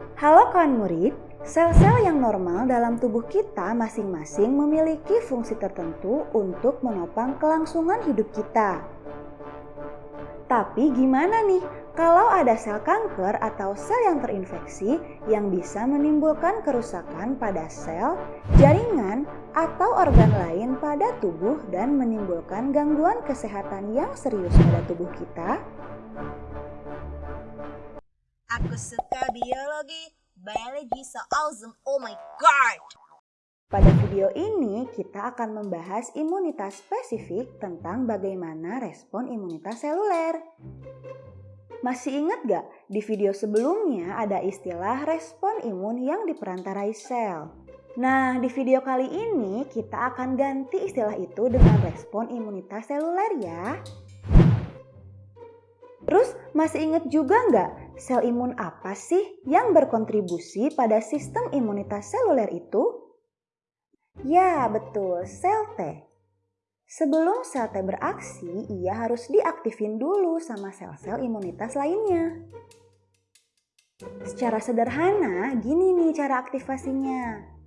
Halo kawan murid, sel-sel yang normal dalam tubuh kita masing-masing memiliki fungsi tertentu untuk menopang kelangsungan hidup kita. Tapi gimana nih kalau ada sel kanker atau sel yang terinfeksi yang bisa menimbulkan kerusakan pada sel, jaringan, atau organ lain pada tubuh dan menimbulkan gangguan kesehatan yang serius pada tubuh kita? Aku suka biologi, biologi so awesome, oh my god! Pada video ini, kita akan membahas imunitas spesifik tentang bagaimana respon imunitas seluler. Masih ingat gak di video sebelumnya ada istilah respon imun yang diperantarai sel? Nah, di video kali ini kita akan ganti istilah itu dengan respon imunitas seluler ya. Terus masih ingat juga nggak sel imun apa sih yang berkontribusi pada sistem imunitas seluler itu? Ya, betul, sel T. Sebelum sel T beraksi, ia harus diaktifin dulu sama sel-sel imunitas lainnya. Secara sederhana, gini nih cara aktivasinya.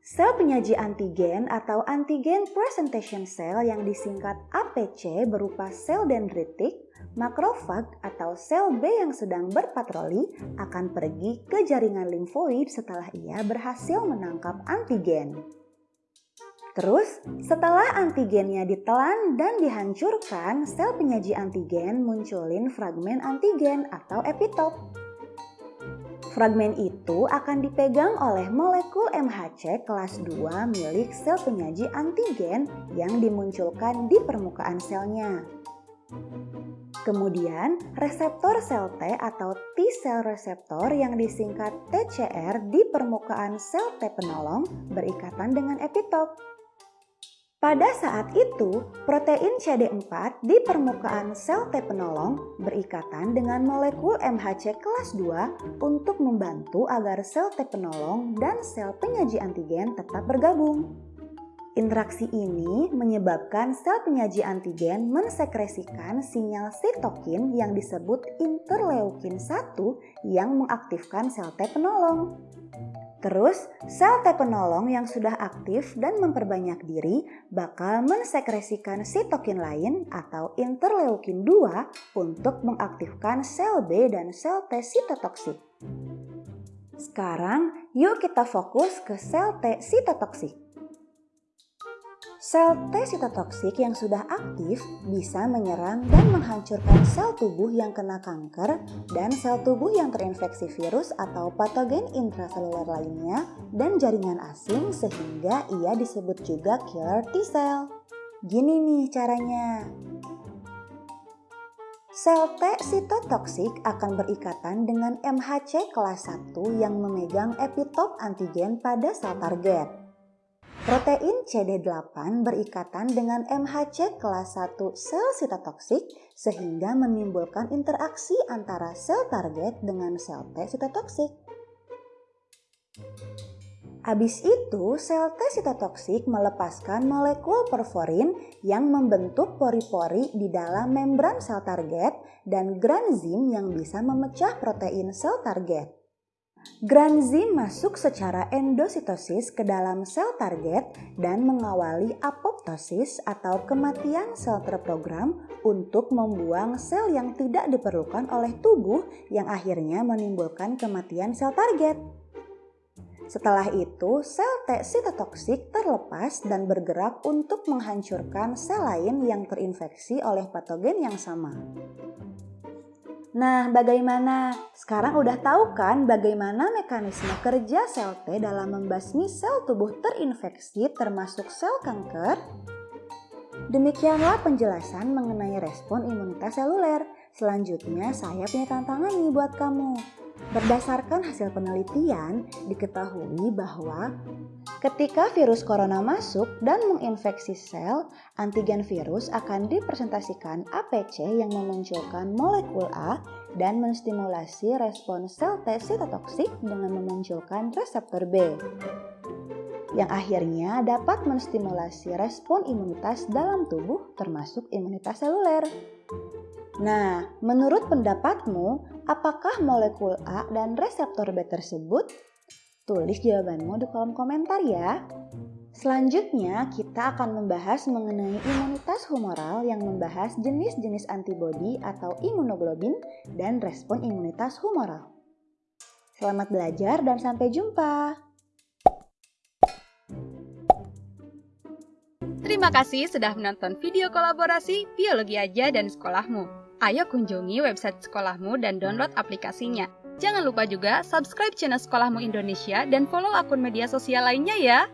Sel penyaji antigen atau antigen presentation cell yang disingkat APC berupa sel dendritik, makrofag atau sel B yang sedang berpatroli akan pergi ke jaringan limfoid setelah ia berhasil menangkap antigen. Terus, setelah antigennya ditelan dan dihancurkan, sel penyaji antigen munculin fragmen antigen atau epitop. Fragmen itu akan dipegang oleh molekul MHC kelas 2 milik sel penyaji antigen yang dimunculkan di permukaan selnya. Kemudian, reseptor sel T atau T cell reseptor yang disingkat TCR di permukaan sel T penolong berikatan dengan epitop. Pada saat itu, protein CD4 di permukaan sel T penolong berikatan dengan molekul MHC kelas 2 untuk membantu agar sel T penolong dan sel penyaji antigen tetap bergabung. Interaksi ini menyebabkan sel penyaji antigen mensekresikan sinyal sitokin yang disebut interleukin 1 yang mengaktifkan sel T penolong. Terus, sel T penolong yang sudah aktif dan memperbanyak diri bakal mensekresikan sitokin lain atau interleukin 2 untuk mengaktifkan sel B dan sel T sitotoksik. Sekarang, yuk kita fokus ke sel T sitotoksik. Sel T sitotoksik yang sudah aktif bisa menyerang dan menghancurkan sel tubuh yang kena kanker dan sel tubuh yang terinfeksi virus atau patogen intraseluler lainnya dan jaringan asing sehingga ia disebut juga killer T cell. Gini nih caranya. Sel T sitotoksik akan berikatan dengan MHC kelas 1 yang memegang epitop antigen pada sel target. Protein CD8 berikatan dengan MHC kelas 1 sel sitotoksik sehingga menimbulkan interaksi antara sel target dengan sel T sitotoksik. Habis itu, sel T sitotoksik melepaskan molekul porforin yang membentuk pori-pori di dalam membran sel target dan granzim yang bisa memecah protein sel target. Granzim masuk secara endositosis ke dalam sel target dan mengawali apoptosis atau kematian sel terprogram untuk membuang sel yang tidak diperlukan oleh tubuh yang akhirnya menimbulkan kematian sel target. Setelah itu, sel T sitotoksik terlepas dan bergerak untuk menghancurkan sel lain yang terinfeksi oleh patogen yang sama. Nah, bagaimana? Sekarang udah tahu kan bagaimana mekanisme kerja sel T dalam membasmi sel tubuh terinfeksi termasuk sel kanker? Demikianlah penjelasan mengenai respon imunitas seluler. Selanjutnya saya punya tantangan nih buat kamu. Berdasarkan hasil penelitian, diketahui bahwa ketika virus corona masuk dan menginfeksi sel, antigen virus akan dipresentasikan APC yang memunculkan molekul A dan menstimulasi respon sel T sitotoksik dengan memunculkan reseptor B yang akhirnya dapat menstimulasi respon imunitas dalam tubuh termasuk imunitas seluler. Nah, menurut pendapatmu, Apakah molekul A dan reseptor B tersebut? Tulis jawabanmu di kolom komentar ya. Selanjutnya, kita akan membahas mengenai imunitas humoral yang membahas jenis-jenis antibodi atau imunoglobin dan respon imunitas humoral. Selamat belajar dan sampai jumpa. Terima kasih sudah menonton video kolaborasi Biologi Aja dan Sekolahmu. Ayo kunjungi website sekolahmu dan download aplikasinya. Jangan lupa juga subscribe channel Sekolahmu Indonesia dan follow akun media sosial lainnya ya.